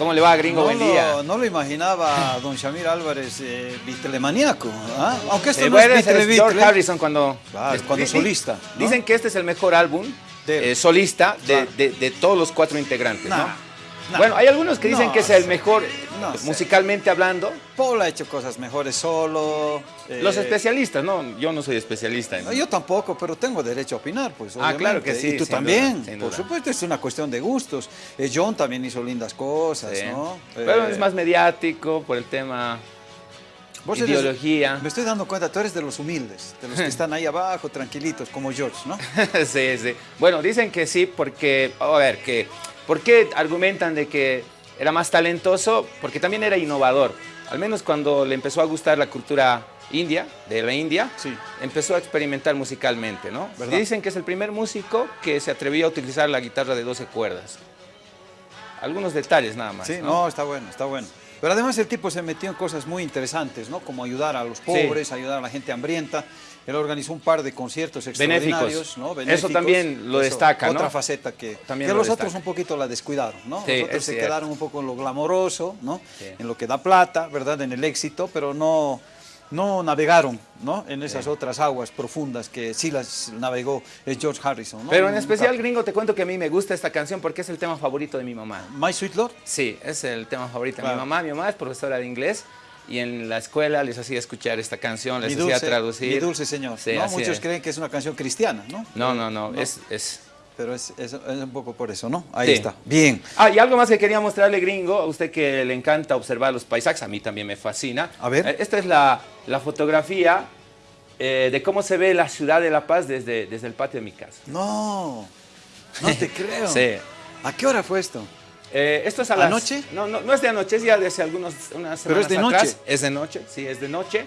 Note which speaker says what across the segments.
Speaker 1: ¿Cómo le va, gringo?
Speaker 2: No
Speaker 1: Buen
Speaker 2: lo,
Speaker 1: día.
Speaker 2: no lo imaginaba don Shamir Álvarez eh. ¿ah? Aunque esto
Speaker 1: Eh,
Speaker 2: no es
Speaker 1: es
Speaker 2: Beatle,
Speaker 1: George. Harrison cuando,
Speaker 2: Claro,
Speaker 1: es-
Speaker 2: cuando solista, ¿no?
Speaker 1: Dicen que este es el mejor álbum
Speaker 2: De-
Speaker 1: eh, solista de, de- de todos los cuatro integrantes,
Speaker 2: Nah,
Speaker 1: ¿no? Bueno, hay algunos que dicen
Speaker 2: No
Speaker 1: que es el mejor
Speaker 2: no sé.
Speaker 1: musicalmente hablando.
Speaker 2: Paul ha hecho cosas mejores solo. eh,
Speaker 1: Los especialistas, no, yo no soy especialista. en-
Speaker 2: Yo tampoco, pero tengo derecho a opinar, pues.
Speaker 1: Ah, claro que sí,
Speaker 2: Y tú también,
Speaker 1: duda,
Speaker 2: por supuesto, es una cuestión de gustos. Eh, John también hizo lindas cosas,
Speaker 1: Sí.
Speaker 2: ¿no?
Speaker 1: Pero
Speaker 2: Eh,
Speaker 1: es más mediático por el tema
Speaker 2: vos eres-
Speaker 1: ideología.
Speaker 2: me estoy dando cuenta, tú eres de los humildes, de los que están ahí abajo, tranquilitos, como George, ¿no?
Speaker 1: sí, sí. Bueno, dicen que sí porque, a ver, que, ¿por qué argumentan de que era más talentoso? Porque también era innovador. Al menos cuando le empezó a gustar la cultura india, de la India,
Speaker 2: Sí.
Speaker 1: empezó a experimentar musicalmente, ¿no?
Speaker 2: ¿Verdad?
Speaker 1: Dicen que es el primer músico que se atrevió a utilizar la guitarra de 12 cuerdas. Algunos detalles nada más,
Speaker 2: Sí,
Speaker 1: ¿no?
Speaker 2: no, está bueno, está bueno. Pero además el tipo se metió en cosas muy interesantes, ¿no? Como ayudar a los pobres, ayudar a la gente hambrienta. Él organizó un par de conciertos extraordinarios,
Speaker 1: Benéficos.
Speaker 2: ¿no?
Speaker 1: Eso también lo destaca, ¿no?
Speaker 2: Otra faceta que,
Speaker 1: También
Speaker 2: que
Speaker 1: lo
Speaker 2: los
Speaker 1: destaca.
Speaker 2: otros un poquito la descuidaron, ¿no?
Speaker 1: Sí,
Speaker 2: los otros se
Speaker 1: cierto.
Speaker 2: quedaron un poco en lo glamoroso, ¿no?
Speaker 1: Sí.
Speaker 2: En lo que da plata, ¿verdad? En el éxito, pero no, no navegaron, ¿no? En esas otras aguas profundas que sí las navegó George Harrison, ¿no?
Speaker 1: Pero en especial, gringo, te cuento que a mí me gusta esta canción porque es el tema favorito de mi mamá.
Speaker 2: My Sweet Lord.
Speaker 1: Sí, es el tema favorito de
Speaker 2: Claro.
Speaker 1: mi mamá. Mi mamá es profesora de inglés y en la escuela les hacía escuchar esta canción, les
Speaker 2: Mi
Speaker 1: hacía traducir.
Speaker 2: mi dulce señor.
Speaker 1: Sí,
Speaker 2: ¿no? Muchos
Speaker 1: es.
Speaker 2: creen que es una canción cristiana, ¿no?
Speaker 1: No, no, no, Es, es...
Speaker 2: Pero es, es- es un poco por eso, ¿no? Ahí
Speaker 1: Sí.
Speaker 2: está. Bien.
Speaker 1: Ah, y algo más que quería mostrarle, gringo, a usted que le encanta observar los paisajes, a mí también me fascina.
Speaker 2: A ver.
Speaker 1: Eh, Esta es la, la fotografía eh, de cómo se ve la ciudad de La Paz desde, desde el patio de mi casa.
Speaker 2: No, no te creo.
Speaker 1: Sí.
Speaker 2: ¿A qué hora fue esto?
Speaker 1: Eh, esto es a las-
Speaker 2: ¿Anoche?
Speaker 1: No, no, no es de anoche, es ya de hace algunos, unas
Speaker 2: Pero
Speaker 1: semanas
Speaker 2: es de
Speaker 1: atrás.
Speaker 2: noche.
Speaker 1: Es de noche, sí, es de noche.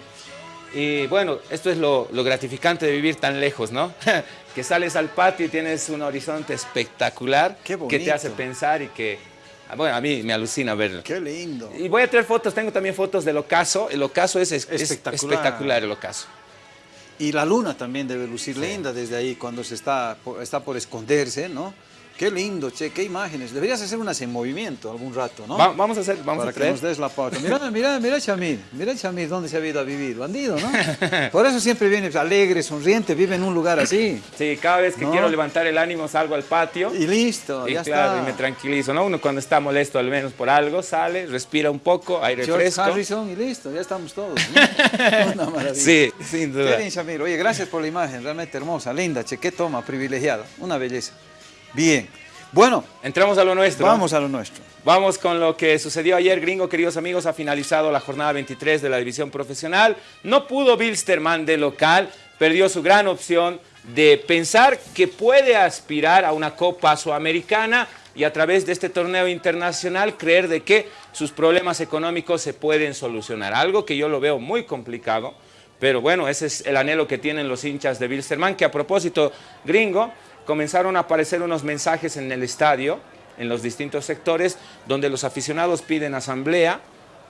Speaker 1: Y bueno, esto es lo, lo gratificante de vivir tan lejos, ¿no? que sales al patio y tienes un horizonte espectacular
Speaker 2: Qué
Speaker 1: que te hace pensar y que, ah, bueno, a mí me alucina verlo.
Speaker 2: Qué lindo.
Speaker 1: Y voy a traer fotos, tengo también fotos del ocaso. El ocaso es, es- es
Speaker 2: Espectacular.
Speaker 1: espectacular, el ocaso.
Speaker 2: Y la luna también debe lucir linda desde ahí cuando se está está por esconderse, ¿no? Qué lindo, che, qué imágenes. Deberías hacer unas en movimiento algún rato, ¿no?
Speaker 1: Va- vamos a hacer, vamos
Speaker 2: Para
Speaker 1: a
Speaker 2: que
Speaker 1: traer.
Speaker 2: nos des la pauta. Mira, mira, mira Chamir, mira Chamir, ¿dónde se ha ido a vivir? Bandido, ¿no? Por eso siempre viene alegre, sonriente, vive en un lugar así.
Speaker 1: Sí, cada vez que
Speaker 2: No.
Speaker 1: quiero levantar el ánimo salgo al patio.
Speaker 2: Y listo,
Speaker 1: Y
Speaker 2: ya
Speaker 1: claro,
Speaker 2: está.
Speaker 1: y me tranquilizo, ¿no? Uno cuando está molesto al menos por algo, sale, respira un poco, aire
Speaker 2: George
Speaker 1: fresco.
Speaker 2: Harrison y listo, ya estamos todos. ¿no? Una maravilla.
Speaker 1: Sí, sin
Speaker 2: Qué
Speaker 1: duda.
Speaker 2: bien, Shamir. Oye, gracias por la imagen, realmente hermosa, linda, che, qué toma, privilegiada, una belleza. Bien. Bueno,
Speaker 1: Entramos a lo nuestro.
Speaker 2: vamos a lo nuestro.
Speaker 1: Vamos con lo que sucedió ayer, gringo, queridos amigos. Ha finalizado la jornada 23 de la división profesional. No pudo Bilsterman de local, perdió su gran opción de pensar que puede aspirar a una Copa Sudamericana y a través de este torneo internacional creer de que sus problemas económicos se pueden solucionar. Algo que yo lo veo muy complicado, pero bueno, ese es el anhelo que tienen los hinchas de Bilsterman, que a propósito, gringo, comenzaron a aparecer unos mensajes en el estadio, en los distintos sectores, donde los aficionados piden asamblea,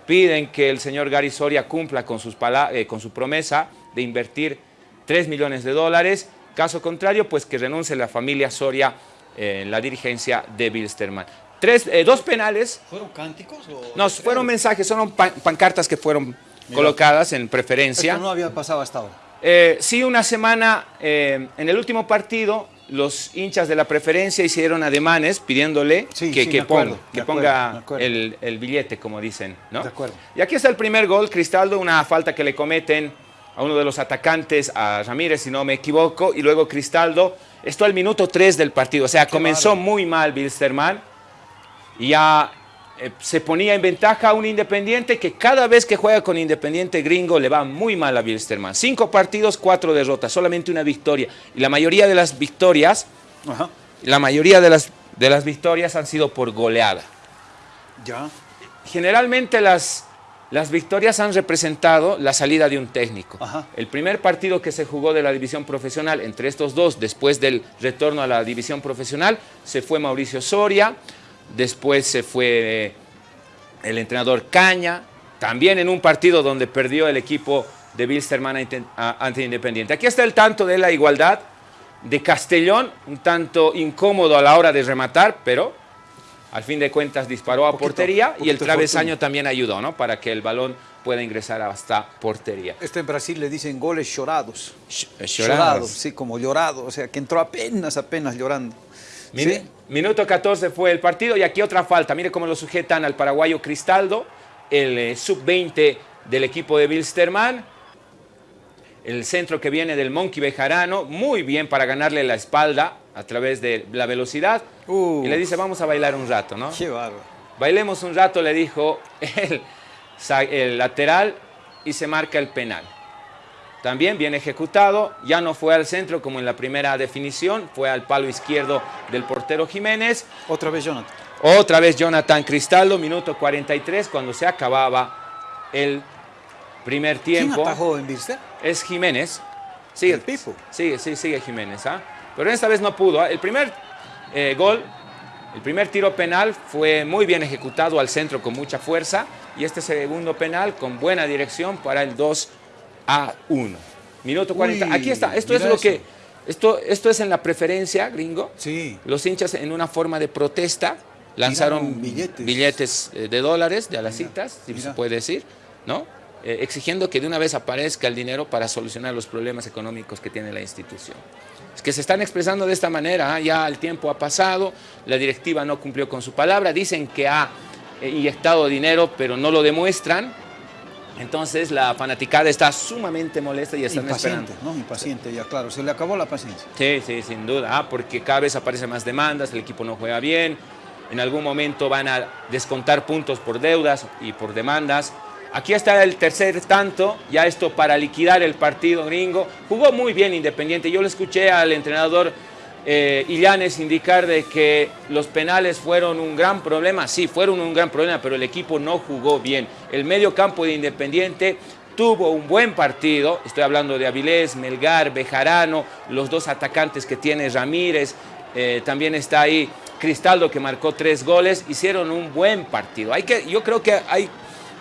Speaker 1: piden que el señor Gary Soria cumpla con, sus eh, con su promesa de invertir 3 millones de dólares. Caso contrario, pues que renuncie la familia Soria eh, en la dirigencia de Bilsterman. Tres, eh, dos penales,
Speaker 2: ¿Fueron cánticos o.?
Speaker 1: no, fueron mensajes, fueron pan- pancartas que fueron colocadas en preferencia.
Speaker 2: Esto no había pasado hasta ahora.
Speaker 1: Eh, sí, una semana, eh, en el último partido, los hinchas de la preferencia hicieron ademanes pidiéndole
Speaker 2: Sí,
Speaker 1: que,
Speaker 2: sí,
Speaker 1: que
Speaker 2: me acuerdo,
Speaker 1: ponga, que
Speaker 2: acuerdo,
Speaker 1: el, el billete, como dicen. ¿no?
Speaker 2: De acuerdo.
Speaker 1: Y aquí está el primer gol, Cristaldo, una falta que le cometen a uno de los atacantes, a Ramírez, si no me equivoco, y luego Cristaldo, esto al minuto 3 del partido, o sea, comenzó muy mal Bilsterman, y ya eh, se ponía en ventaja a un Independiente que cada vez que juega con Independiente gringo le va muy mal a Bilsterman. Cinco partidos, cuatro derrotas, solamente una victoria. Y la mayoría de las victorias,
Speaker 2: Ajá.
Speaker 1: la mayoría de las, de las victorias han sido por goleada.
Speaker 2: Ya.
Speaker 1: Generalmente las, las victorias han representado la salida de un técnico.
Speaker 2: Ajá.
Speaker 1: El primer partido que se jugó de la división profesional entre estos dos, después del retorno a la división profesional, se fue Mauricio Soria, después se fue eh, el entrenador Caña, también en un partido donde perdió el equipo de Bilsterman ante Independiente. Aquí está el tanto de la igualdad de Castellón, un tanto incómodo a la hora de rematar, pero al fin de cuentas disparó a portería y el travesaño también ayudó, ¿no? Para que el balón pueda ingresar hasta portería.
Speaker 2: Esto en Brasil le dicen goles llorados. Eh, llorados. sí, como llorado, o sea, que entró apenas, apenas llorando.
Speaker 1: Minuto 14 fue el partido y aquí otra falta. Mire cómo lo sujetan al paraguayo Cristaldo, el eh, sub-20 del equipo de Bilsterman. El centro que viene del Monkey Bejarano, muy bien para ganarle la espalda a través de la velocidad. Y le dice, vamos a bailar un rato, ¿no?
Speaker 2: Qué bárbaro.
Speaker 1: Bailemos un rato, le dijo el, el lateral y se marca el penal. También bien ejecutado, ya no fue al centro como en la primera definición, fue al palo izquierdo del portero Jiménez.
Speaker 2: Otra vez Jonathan.
Speaker 1: Otra vez Jonathan Cristaldo, minuto 43, cuando se acababa el primer tiempo.
Speaker 2: ¿Quién atajó en?
Speaker 1: Es Jiménez. Sigue,
Speaker 2: el Pipo.
Speaker 1: Sigue, sí, sigue Jiménez. ¿ah? Pero esta vez no pudo. ¿ah? El primer eh, gol, el primer tiro penal fue muy bien ejecutado al centro con mucha fuerza y este segundo penal con buena dirección para el 2 a 1. Minuto 40. Aquí está. Esto es lo que... Esto, esto es en la preferencia, gringo.
Speaker 2: Sí.
Speaker 1: Los hinchas en una forma de protesta lanzaron billetes. Eh, de dólares de a las citas, si se puede decir, ¿no? Eh, exigiendo que de una vez aparezca el dinero para solucionar los problemas económicos que tiene la institución. Es que se están expresando de esta manera, ¿ah? ya el tiempo ha pasado, la directiva no cumplió con su palabra, dicen que ha eh, inyectado dinero, pero no lo demuestran, entonces la fanaticada está sumamente molesta y están
Speaker 2: Impaciente, ¿no? Impaciente, ya claro, se le acabó la paciencia.
Speaker 1: Sí, sí, sin duda, ah, porque cada vez aparecen más demandas, el equipo no juega bien, en algún momento van a descontar puntos por deudas y por demandas, Aquí está el tercer tanto, ya esto para liquidar el partido gringo. Jugó muy bien Independiente. Yo le escuché al entrenador eh, Illanes indicar de que los penales fueron un gran problema. Sí, fueron un gran problema, pero el equipo no jugó bien. El medio campo de Independiente tuvo un buen partido. Estoy hablando de Avilés, Melgar, Bejarano, los dos atacantes que tiene Ramírez. Eh, también está ahí Cristaldo que marcó tres goles. Hicieron un buen partido. Hay que, yo creo que hay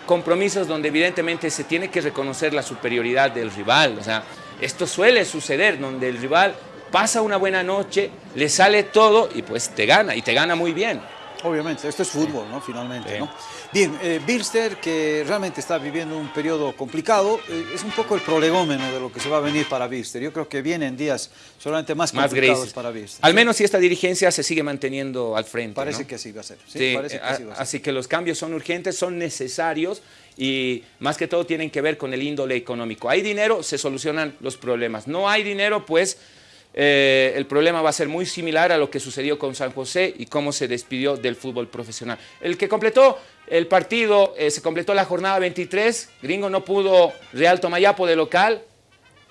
Speaker 1: compromisos donde evidentemente se tiene que reconocer la superioridad del rival. O sea, esto suele suceder, donde el rival pasa una buena noche, le sale todo y pues te gana, y te gana muy bien.
Speaker 2: Obviamente, esto es fútbol, ¿no? Finalmente, ¿no? Bien, eh, Bilster, que realmente está viviendo un periodo complicado, eh, es un poco el prolegómeno de lo que se va a venir para Bilster. Yo creo que vienen días solamente más, complicados para Bilster.
Speaker 1: Al menos si esta dirigencia se sigue manteniendo al frente.
Speaker 2: Parece que así va a ser.
Speaker 1: Sí, parece que así, va a ser. así que los cambios son urgentes, son necesarios y más que todo tienen que ver con el índole económico. Hay dinero, se solucionan los problemas. No hay dinero, pues eh, el problema va a ser muy similar a lo que sucedió con San José y cómo se despidió del fútbol profesional. El que completó el partido, eh, se completó la jornada 23, Gringo no pudo, Real Tomayapo de local,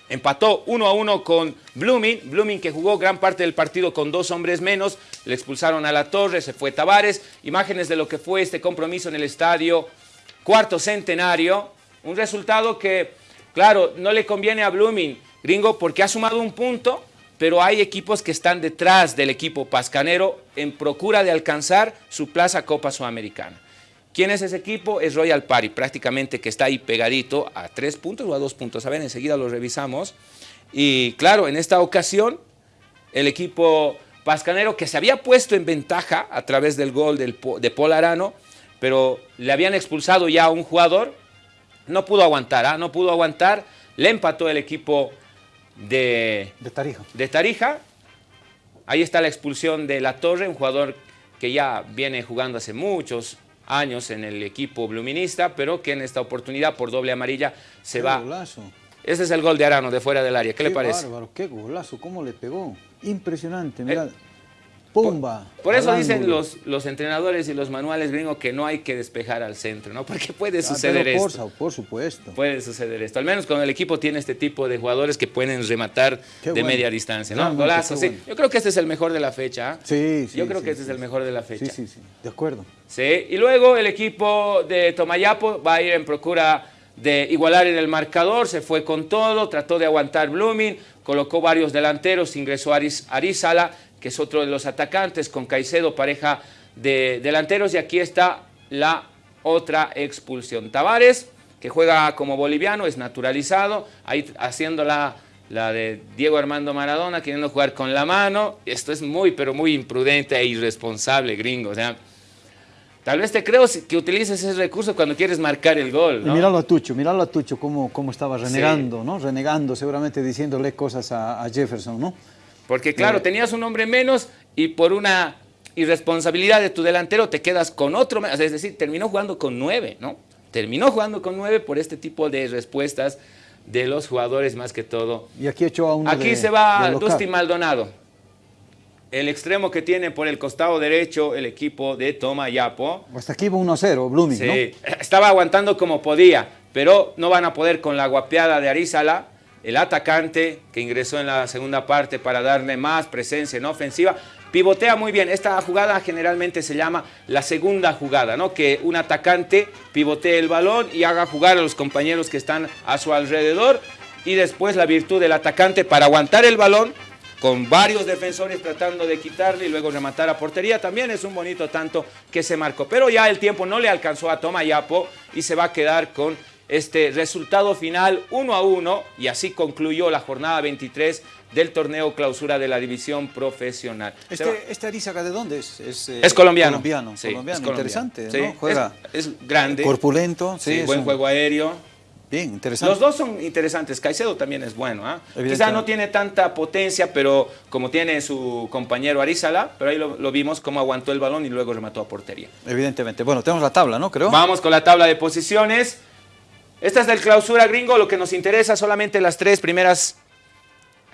Speaker 1: empató 1 a 1 con Blooming, Blooming que jugó gran parte del partido con dos hombres menos, le expulsaron a la torre, se fue Tavares, imágenes de lo que fue este compromiso en el estadio cuarto centenario, un resultado que, claro, no le conviene a Blooming, Gringo, porque ha sumado un punto, pero hay equipos que están detrás del equipo pascanero en procura de alcanzar su plaza Copa Sudamericana. ¿Quién es ese equipo? Es Royal Party, prácticamente que está ahí pegadito a tres puntos o a dos puntos. A ver, enseguida lo revisamos. Y claro, en esta ocasión, el equipo pascanero que se había puesto en ventaja a través del gol de Polarano, pero le habían expulsado ya a un jugador, no pudo aguantar, ¿ah? no pudo aguantar, le empató el equipo de,
Speaker 2: Tarija.
Speaker 1: de Tarija. Ahí está la expulsión de La Torre, un jugador que ya viene jugando hace muchos años en el equipo bluminista, pero que en esta oportunidad por doble amarilla se
Speaker 2: qué
Speaker 1: va.
Speaker 2: Golazo.
Speaker 1: Ese es el gol de Arano de fuera del área. ¿Qué, le parece?
Speaker 2: Bárbaro, qué golazo, cómo le pegó. Impresionante. ¡Pumba!
Speaker 1: Por eso dicen los, los entrenadores y los manuales gringos que no hay que despejar al centro, ¿no? Porque puede ah, suceder esto.
Speaker 2: Por supuesto.
Speaker 1: Puede suceder esto. Al menos cuando el equipo tiene este tipo de jugadores que pueden rematar de media distancia, ¿no? Golazo, sí. Yo creo que este es el mejor de la fecha. ¿ah?
Speaker 2: Sí, sí.
Speaker 1: Yo creo que este es el mejor de la fecha.
Speaker 2: Sí, sí, sí. De acuerdo.
Speaker 1: Sí. Y luego el equipo de Tomayapo va a ir en procura de igualar en el marcador, se fue con todo, trató de aguantar Blooming, colocó varios delanteros, ingresó Arizala que es otro de los atacantes, con Caicedo, pareja de delanteros, y aquí está la otra expulsión. Tavares, que juega como boliviano, es naturalizado, ahí haciendo la, la de Diego Armando Maradona, queriendo jugar con la mano, esto es muy, pero muy imprudente e irresponsable, gringo, o sea, Tal vez te creo que utilices ese recurso cuando quieres marcar el gol.
Speaker 2: ¿no? Míralo a Tucho, míralo a Tucho cómo, cómo estaba renegando, ¿no? Renegando, seguramente diciéndole cosas a, Jefferson, ¿no?
Speaker 1: Porque claro, eh, tenías un hombre menos y por una irresponsabilidad de tu delantero te quedas con otro menos. Es decir, terminó jugando con nueve, ¿no? Terminó jugando con nueve por este tipo de respuestas de los jugadores más que todo.
Speaker 2: Y aquí echó a uno
Speaker 1: Aquí se va Dusty Maldonado el extremo que tiene por el costado derecho el equipo de Toma Yapo.
Speaker 2: Hasta aquí va 1-0, Blooming, sí,
Speaker 1: estaba aguantando como podía, pero no van a poder con la guapeada de Arizala, el atacante que ingresó en la segunda parte para darle más presencia en ofensiva. Pivotea muy bien. Esta jugada generalmente se llama la segunda jugada, ¿no? Que un atacante pivotee el balón y haga jugar a los compañeros que están a su alrededor. Y después la virtud del atacante para aguantar el balón, con varios defensores tratando de quitarle y luego rematar a portería. También es un bonito tanto que se marcó. Pero ya el tiempo no le alcanzó a Tomayapo y se va a quedar con este resultado final 1 a 1 y así concluyó la jornada 23 del torneo clausura de la división profesional.
Speaker 2: Este, este Arizaga de dónde es?
Speaker 1: Es, eh, colombiano.
Speaker 2: Colombiano, colombiano. interesante,
Speaker 1: ¿no? Juega. Es, grande.
Speaker 2: Corpulento.
Speaker 1: Sí, buen juego aéreo.
Speaker 2: Bien, interesante.
Speaker 1: Los dos son interesantes. Caicedo también es bueno. ¿ah? Quizá no tiene tanta potencia, pero como tiene su compañero Arizala, pero ahí lo, vimos cómo aguantó el balón y luego remató a portería.
Speaker 2: Evidentemente. Bueno, tenemos la tabla, ¿no? Creo.
Speaker 1: Vamos con la tabla de posiciones. Esta es del clausura gringo. Lo que nos interesa solamente las tres primeras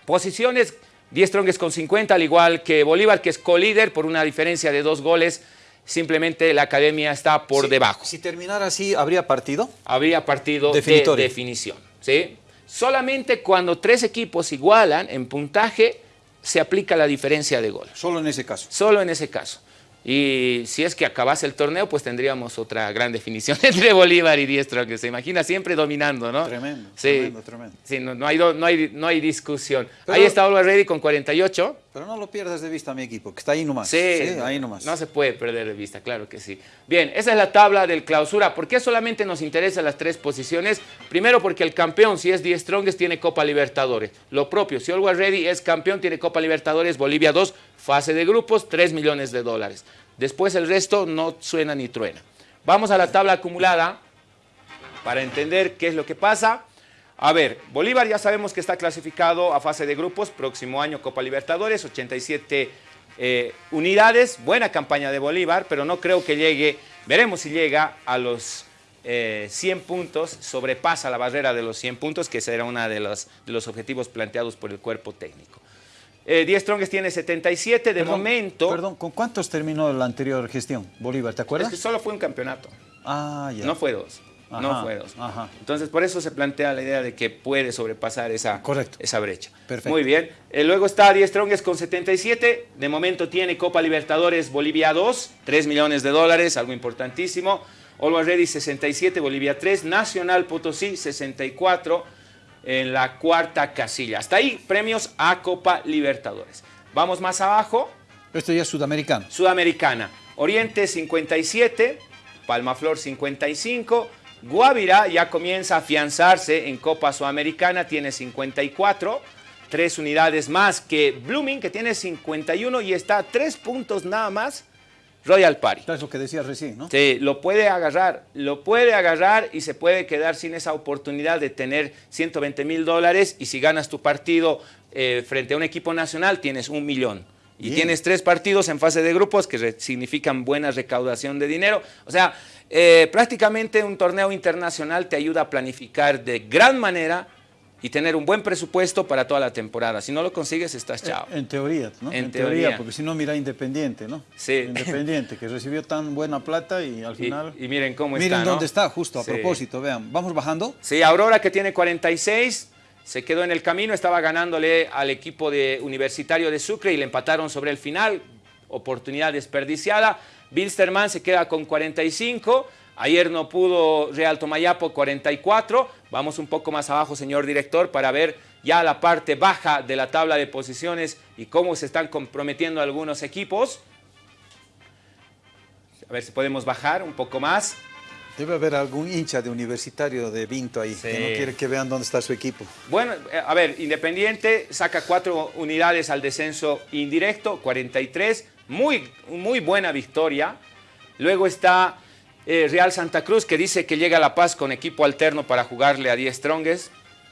Speaker 1: posiciones. 10 Strongest con 50, al igual que Bolívar, que es co-líder por una diferencia de dos goles simplemente la academia está por debajo.
Speaker 2: Si terminara así, ¿habría partido?
Speaker 1: Habría partido de definición. ¿sí? Solamente cuando tres equipos igualan en puntaje, se aplica la diferencia de gol.
Speaker 2: Solo en ese caso.
Speaker 1: Solo en ese caso. Y si es que acabase el torneo, pues tendríamos otra gran definición entre Bolívar y Diestro, que se imagina siempre dominando, ¿no?
Speaker 2: Tremendo, tremendo, tremendo.
Speaker 1: Sí, no, hay, no, hay, no hay discusión. Ahí está Oliver Ready con 48.
Speaker 2: Pero no lo pierdas de vista mi equipo, que está ahí nomás.
Speaker 1: Sí, ahí nomás. No se puede perder de vista, claro que sí. Bien, esa es la tabla del clausura. ¿Por qué solamente nos interesan las tres posiciones? Primero porque el campeón, si es Die Strongest, tiene Copa Libertadores. Lo propio, si Always Ready es campeón, tiene Copa Libertadores, Bolivia 2, fase de grupos, 3 millones de dólares. Después el resto no suena ni truena. Vamos a la tabla acumulada para entender qué es lo que pasa. A ver, Bolívar ya sabemos que está clasificado a fase de grupos, próximo año Copa Libertadores, 87 eh, unidades, buena campaña de Bolívar, pero no creo que llegue, veremos si llega a los 100 eh, puntos, sobrepasa la barrera de los 100 puntos, que será uno de los, de los objetivos planteados por el cuerpo técnico. Eh, Diez Strongest tiene 77 de momento.
Speaker 2: Perdón, ¿con cuántos terminó la anterior gestión, Bolívar? ¿Te acuerdas?
Speaker 1: Es que solo fue un campeonato.
Speaker 2: Ah, ya.
Speaker 1: No fue dos. no fue dos. Entonces, por eso se plantea la idea de que puede sobrepasar esa, esa brecha.
Speaker 2: Perfecto.
Speaker 1: Muy bien. Eh, luego está Diez Strongest con 77. De momento tiene Copa Libertadores Bolivia 2, 3 millones de dólares, algo importantísimo. Always Ready 67, Bolivia 3. Nacional Potosí 64 en la cuarta casilla. Hasta ahí, premios a Copa Libertadores. Vamos más abajo.
Speaker 2: Esto ya es sudamericano.
Speaker 1: Sudamericana. Oriente 57, Palmaflor 55, Guavirá ya comienza a afianzarse en Copa Sudamericana, tiene 54, tres unidades más que Blooming, que tiene 51 y está a tres puntos nada más Royal Party.
Speaker 2: Es lo que decías recién, ¿no?
Speaker 1: Sí, lo puede agarrar, lo puede agarrar y se puede quedar sin esa oportunidad de tener 120 mil dólares y si ganas tu partido eh, frente a un equipo nacional tienes un millón. Y tienes tres partidos en fase de grupos que significan buena recaudación de dinero. O sea, eh, prácticamente un torneo internacional te ayuda a planificar de gran manera y tener un buen presupuesto para toda la temporada. Si no lo consigues, estás chao.
Speaker 2: En, teoría, ¿no? En, teoría, porque si no, mira Independiente, ¿no?
Speaker 1: Sí.
Speaker 2: Independiente, que recibió tan buena plata y al final...
Speaker 1: Y, miren cómo
Speaker 2: está, Miren dónde está, justo, a propósito, vean. ¿Vamos bajando?
Speaker 1: Sí, Aurora que tiene 46, se quedó en el camino, estaba ganándole al equipo de Universitario de Sucre y le empataron sobre el final, oportunidad desperdiciada. Bilsterman se queda con 45, Ayer no pudo Real Tomayapo 44. Vamos un poco más abajo, señor director, para ver ya la parte baja de la tabla de posiciones y cómo se están comprometiendo algunos equipos. A ver si podemos bajar un poco más.
Speaker 2: Debe haber algún hincha de universitario de Vinto ahí, que no quiere que vean dónde está su equipo.
Speaker 1: Bueno, eh, a ver, Independiente saca cuatro unidades al descenso indirecto, 43. Muy, muy buena victoria Luego está eh, Real Santa Cruz, que dice que llega a La Paz con equipo alterno para jugarle a 10 Strongest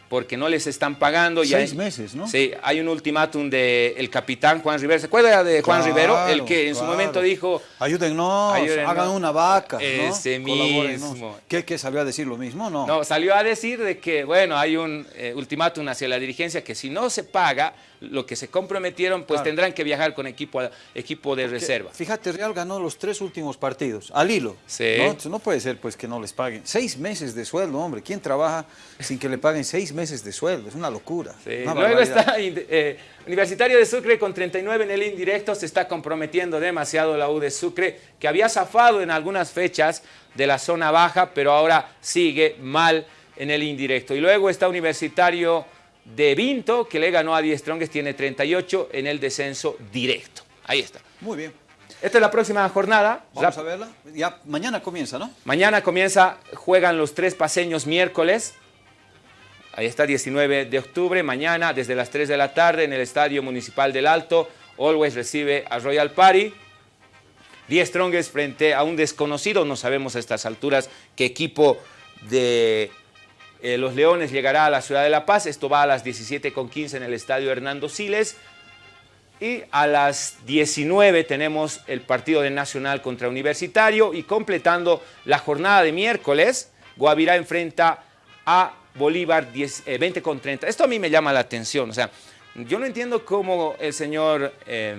Speaker 1: porque no les están pagando.
Speaker 2: Seis meses, ¿no?
Speaker 1: Sí, hay un ultimátum del capitán Juan Rivero. ¿Se acuerda de Juan Rivero? El que en su momento dijo...
Speaker 2: Ayúdennos, hagan una vaca,
Speaker 1: Ese mismo.
Speaker 2: ¿Qué, ¿Qué, salió a decir lo mismo? No,
Speaker 1: no salió a decir de que, bueno, hay un eh, ultimátum hacia la dirigencia que si no se paga, lo que se comprometieron, pues tendrán que viajar con equipo, equipo de reserva.
Speaker 2: Fíjate, Real ganó los tres últimos partidos, al hilo.
Speaker 1: Sí.
Speaker 2: ¿no? no puede ser pues que no les paguen. Seis meses de sueldo, hombre. ¿Quién trabaja sin que le paguen seis meses de sueldo? Es una locura.
Speaker 1: Luego está eh, Universitario de Sucre con 39 en el indirecto. Se está comprometiendo demasiado la U de Sucre, que había zafado en algunas fechas de la zona baja, pero ahora sigue mal en el indirecto. Y luego está Universitario de Vinto, que le ganó a 10 Strongest, tiene 38 en el descenso directo. Ahí está.
Speaker 2: Muy bien.
Speaker 1: Esta es la próxima jornada.
Speaker 2: Vamos a verla. Ya mañana comienza, ¿no?
Speaker 1: Mañana comienza, juegan los tres paseños miércoles. Ahí está, 19 de octubre. Mañana, desde las 3 de la tarde, en el Estadio Municipal del Alto, Always recibe a Royal Party. 10 Strongest frente a un desconocido. No sabemos a estas alturas qué equipo de eh, los Leones llegará a la ciudad de La Paz. Esto va a las 17.15 en el estadio Hernando Siles. Y a las 19 tenemos el partido de Nacional contra Universitario. Y completando la jornada de miércoles, Guavirá enfrenta a Bolívar 20 eh, con 30. Esto a mí me llama la atención. O sea, yo no entiendo cómo el señor eh,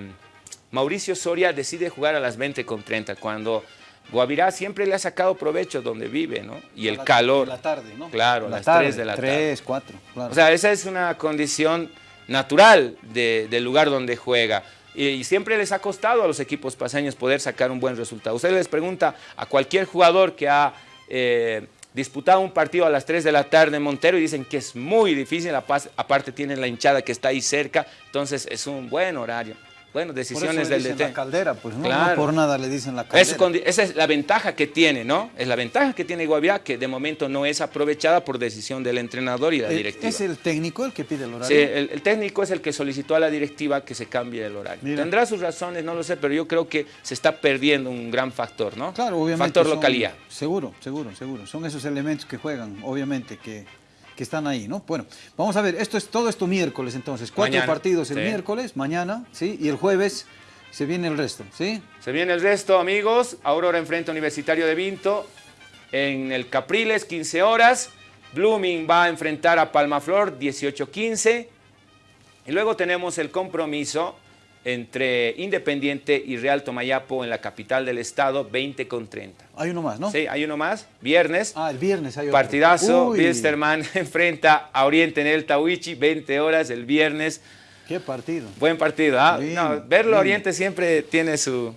Speaker 1: Mauricio Soria decide jugar a las 20 con 30 cuando Guavirá siempre le ha sacado provecho donde vive, ¿no? Y el calor.
Speaker 2: la tarde, ¿no?
Speaker 1: Claro, a las 3 de la tarde.
Speaker 2: 3, 4, claro.
Speaker 1: O sea, esa es una condición natural del lugar donde juega. Y, siempre les ha costado a los equipos paseños poder sacar un buen resultado. Usted les pregunta a cualquier jugador que ha eh, disputado un partido a las 3 de la tarde en Montero y dicen que es muy difícil, aparte tienen la hinchada que está ahí cerca, entonces es un buen horario. Bueno, decisiones del DT.
Speaker 2: la caldera, pues no, por nada le dicen la caldera.
Speaker 1: esa es la ventaja que tiene, ¿no? Es la ventaja que tiene Guavirá, que de momento no es aprovechada por decisión del entrenador y la directiva.
Speaker 2: ¿Es el técnico el que pide el horario?
Speaker 1: Sí, el, técnico es el que solicitó a la directiva que se cambie el horario. Tendrá sus razones, no lo sé, pero yo creo que se está perdiendo un gran factor, ¿no?
Speaker 2: Claro, obviamente.
Speaker 1: Factor localidad.
Speaker 2: Seguro, seguro, seguro. Son esos elementos que juegan, obviamente, que que están ahí, ¿no? Bueno, vamos a ver, esto es todo esto miércoles entonces, cuatro partidos el miércoles, mañana, ¿sí? Y el jueves se viene el resto, ¿sí?
Speaker 1: Se viene el resto, amigos. Aurora enfrenta Universitario de Vinto en el Capriles, 15 horas. Blooming va a enfrentar a Palmaflor, 18-15. Y luego tenemos el compromiso entre Independiente y Real Tomayapo en la capital del estado, 20 con 30.
Speaker 2: Hay uno más, ¿no?
Speaker 1: Sí, hay uno más, viernes.
Speaker 2: Ah, el viernes hay otro.
Speaker 1: Partidazo, Bilsterman enfrenta a Oriente en el Tawichi, 20 horas el viernes.
Speaker 2: Qué partido.
Speaker 1: Buen partido, ¿ah? verlo Oriente siempre tiene su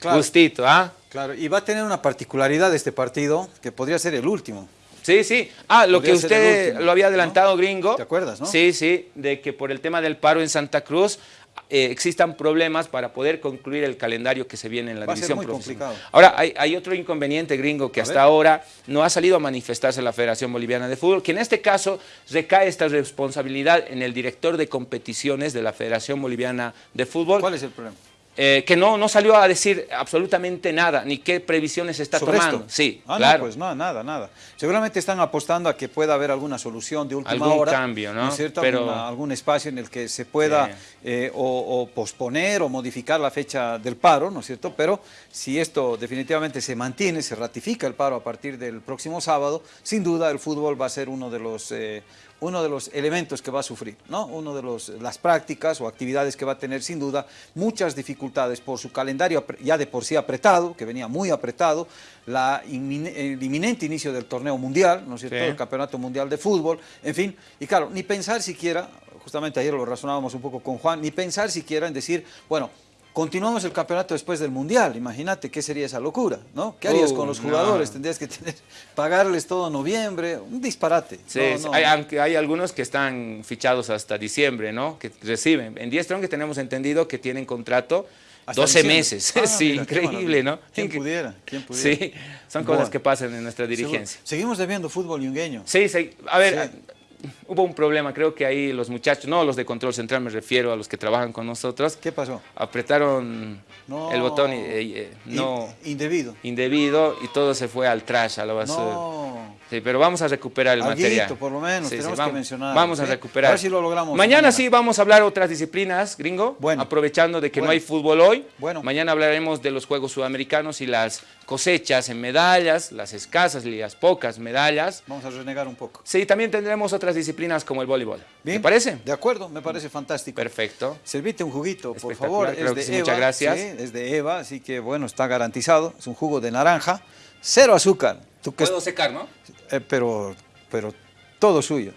Speaker 1: gustito, ¿ah?
Speaker 2: Claro, y va a tener una particularidad este partido, que podría ser el último.
Speaker 1: Sí, sí. Ah, lo que usted lo había adelantado, gringo.
Speaker 2: ¿Te acuerdas, no?
Speaker 1: Sí, sí, de que por el tema del paro en Santa Cruz eh, existan problemas para poder concluir el calendario que se viene en la división profesional. Ahora, hay, otro inconveniente gringo que hasta ahora no ha salido a manifestarse la Federación Boliviana de Fútbol, que en este caso recae esta responsabilidad en el director de competiciones de la Federación Boliviana de Fútbol.
Speaker 2: ¿Cuál es el problema?
Speaker 1: Eh, que no, no salió a decir absolutamente nada, ni qué previsiones está tomando. Sí,
Speaker 2: ah, claro. pues no, nada, nada. Seguramente están apostando a que pueda haber alguna solución de última
Speaker 1: Algún
Speaker 2: hora.
Speaker 1: cambio, ¿no?
Speaker 2: es cierto? Pero... algún espacio en el que se pueda eh, o, posponer o modificar la fecha del paro, ¿no es cierto? Pero si esto definitivamente se mantiene, se ratifica el paro a partir del próximo sábado, sin duda el fútbol va a ser uno de los... Eh, uno de los elementos que va a sufrir, ¿no? Uno de los, las prácticas o actividades que va a tener sin duda muchas dificultades por su calendario ya de por sí apretado, que venía muy apretado, la el inminente inicio del torneo mundial, ¿no es cierto?, el campeonato mundial de fútbol, en fin, y claro, ni pensar siquiera, justamente ayer lo razonábamos un poco con Juan, ni pensar siquiera en decir, bueno, Continuamos el campeonato después del Mundial, imagínate qué sería esa locura, ¿no? ¿Qué harías con los jugadores? Tendrías que tener, pagarles todo noviembre, un disparate.
Speaker 1: Sí, Hay, hay, algunos que están fichados hasta diciembre, ¿no? Que reciben. En 10 Strong que tenemos entendido que tienen contrato 12 meses. Ah, sí, increíble, ¿no?
Speaker 2: ¿Quién pudiera? ¿Quién pudiera?
Speaker 1: Sí, son cosas que pasan en nuestra dirigencia.
Speaker 2: Seguimos debiendo fútbol yungueño.
Speaker 1: Sí, sí. A ver, hubo un problema, creo que ahí los muchachos, no los de control central, me refiero a los que trabajan con nosotros.
Speaker 2: ¿Qué pasó?
Speaker 1: Apretaron
Speaker 2: No.
Speaker 1: el botón y, eh, no
Speaker 2: In- indebido.
Speaker 1: indebido y todo se fue al trash, a la basura.
Speaker 2: No.
Speaker 1: Sí, pero vamos a recuperar el
Speaker 2: Alguito,
Speaker 1: material.
Speaker 2: por lo menos, tenemos que
Speaker 1: vamos,
Speaker 2: mencionar,
Speaker 1: Vamos a recuperar.
Speaker 2: A ver si lo logramos
Speaker 1: Mañana,
Speaker 2: mañana.
Speaker 1: sí vamos a hablar otras disciplinas, gringo.
Speaker 2: Bueno.
Speaker 1: Aprovechando de que no hay fútbol hoy.
Speaker 2: Bueno.
Speaker 1: Mañana hablaremos de los Juegos Sudamericanos y las cosechas en medallas, las escasas y las pocas medallas.
Speaker 2: Vamos a renegar un poco.
Speaker 1: Sí, también tendremos otras disciplinas como el voleibol.
Speaker 2: ¿Bien?
Speaker 1: ¿Te parece?
Speaker 2: De acuerdo, me parece fantástico.
Speaker 1: Perfecto.
Speaker 2: Servite un juguito, por favor. es de Eva.
Speaker 1: muchas gracias.
Speaker 2: sí, es de Eva, así que bueno, está garantizado. Es un jugo de naranja, cero azúcar. Tú que
Speaker 1: Puedo secar, ¿no?
Speaker 2: Eh, pero, pero todo suyo.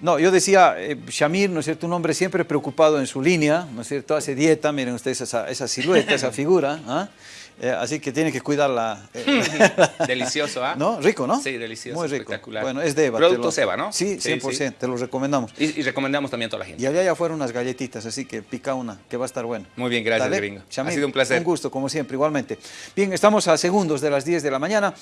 Speaker 2: No, yo decía, eh, Shamir, ¿no es cierto? Un hombre siempre preocupado en su línea, ¿no es cierto? Hace dieta, miren ustedes esa, esa silueta, esa figura, ¿ah? Eh, así que tiene que cuidarla.
Speaker 1: Delicioso, ¿ah?
Speaker 2: ¿No? Rico, ¿no?
Speaker 1: Sí, delicioso,
Speaker 2: Muy rico.
Speaker 1: espectacular.
Speaker 2: Bueno, es de Eva.
Speaker 1: Productos
Speaker 2: te lo-
Speaker 1: Eva, ¿no?
Speaker 2: Sí,
Speaker 1: Sí,
Speaker 2: 100%,
Speaker 1: sí.
Speaker 2: te lo recomendamos.
Speaker 1: Y, y recomendamos también a toda la gente.
Speaker 2: Y allá ya fueron unas galletitas, así que pica una, que va a estar bueno.
Speaker 1: Muy bien, gracias,
Speaker 2: Dale,
Speaker 1: gringo. Ha sido un placer.
Speaker 2: Un gusto, como siempre, igualmente. Bien, estamos a segundos de las 10 de la mañana.